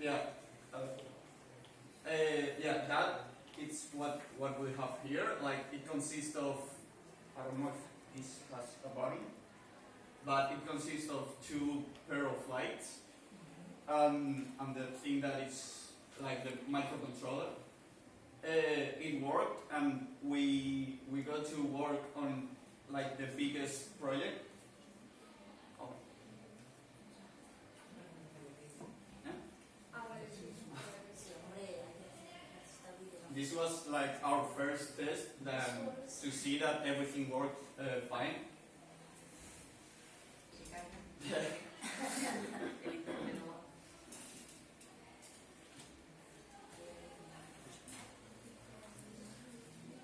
Yeah. Uh, yeah, that it's what what we have here. Like it consists of I don't know if this has a body, but it consists of two pair of lights, um, and the thing that is like the microcontroller. Uh, it worked, and we we got to work on like the biggest project This was like our first test that, to see that everything worked uh, fine.